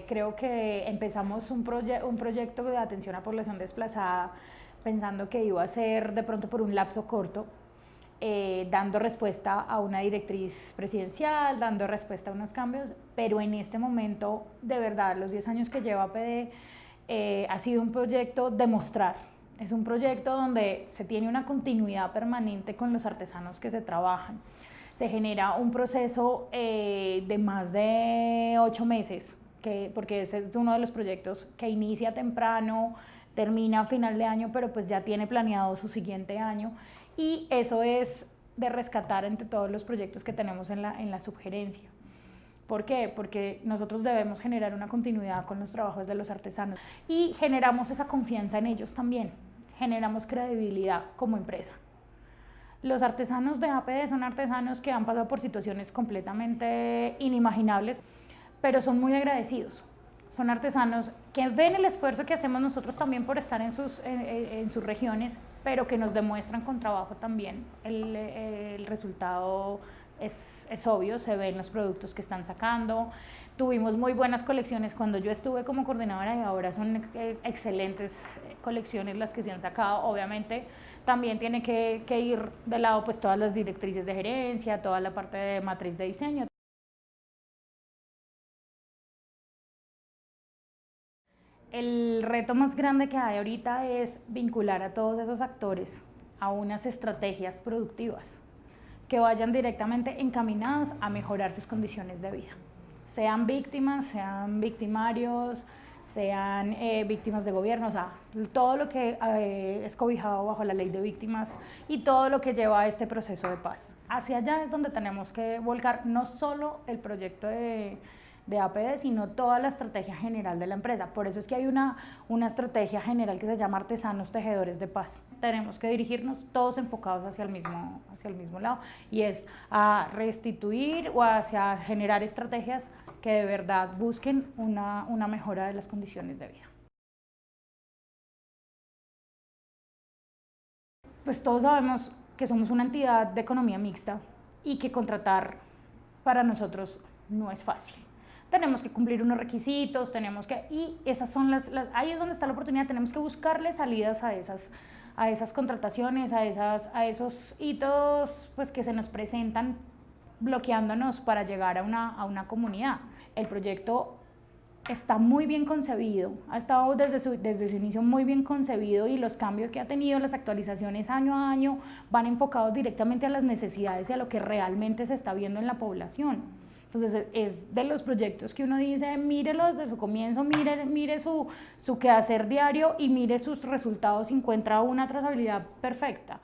Eh, creo que empezamos un, un proyecto de atención a población desplazada pensando que iba a ser de pronto por un lapso corto, eh, dando respuesta a una directriz presidencial, dando respuesta a unos cambios, pero en este momento, de verdad, los 10 años que lleva PD eh, ha sido un proyecto de mostrar. Es un proyecto donde se tiene una continuidad permanente con los artesanos que se trabajan. Se genera un proceso eh, de más de ocho meses, que, porque ese es uno de los proyectos que inicia temprano, termina a final de año, pero pues ya tiene planeado su siguiente año y eso es de rescatar entre todos los proyectos que tenemos en la, en la sugerencia. ¿Por qué? Porque nosotros debemos generar una continuidad con los trabajos de los artesanos y generamos esa confianza en ellos también, generamos credibilidad como empresa. Los artesanos de APD son artesanos que han pasado por situaciones completamente inimaginables, pero son muy agradecidos son artesanos que ven el esfuerzo que hacemos nosotros también por estar en sus, en, sus regiones, pero que nos demuestran con trabajo también. El, el resultado es, es, obvio, se ven los productos que están sacando. Tuvimos muy buenas colecciones cuando yo estuve como coordinadora y ahora son excelentes colecciones las que se han sacado. Obviamente también tiene que, que ir de lado pues todas las directrices de gerencia, toda la parte de matriz de diseño. El reto más grande que hay ahorita es vincular a todos esos actores a unas estrategias productivas que vayan directamente encaminadas a mejorar sus condiciones de vida. Sean víctimas, sean victimarios, sean eh, víctimas de gobierno, o sea, todo lo que eh, es cobijado bajo la ley de víctimas y todo lo que lleva a este proceso de paz. Hacia allá es donde tenemos que volcar no solo el proyecto de de APD, sino toda la estrategia general de la empresa. Por eso es que hay una, una estrategia general que se llama Artesanos Tejedores de Paz. Tenemos que dirigirnos todos enfocados hacia el mismo, hacia el mismo lado y es a restituir o hacia generar estrategias que de verdad busquen una, una mejora de las condiciones de vida. Pues todos sabemos que somos una entidad de economía mixta y que contratar para nosotros no es fácil tenemos que cumplir unos requisitos, tenemos que, y esas son las, ahí es donde está la oportunidad, tenemos que buscarle salidas a esas, a esas contrataciones, a, esas, a esos hitos pues, que se nos presentan bloqueándonos para llegar a una, a una comunidad. El proyecto está muy bien concebido, ha estado desde su, desde su inicio muy bien concebido y los cambios que ha tenido, las actualizaciones año a año, van enfocados directamente a las necesidades y a lo que realmente se está viendo en la población. Entonces es de los proyectos que uno dice, mírelos desde su comienzo, mire, mire su, su quehacer diario y mire sus resultados encuentra una trazabilidad perfecta.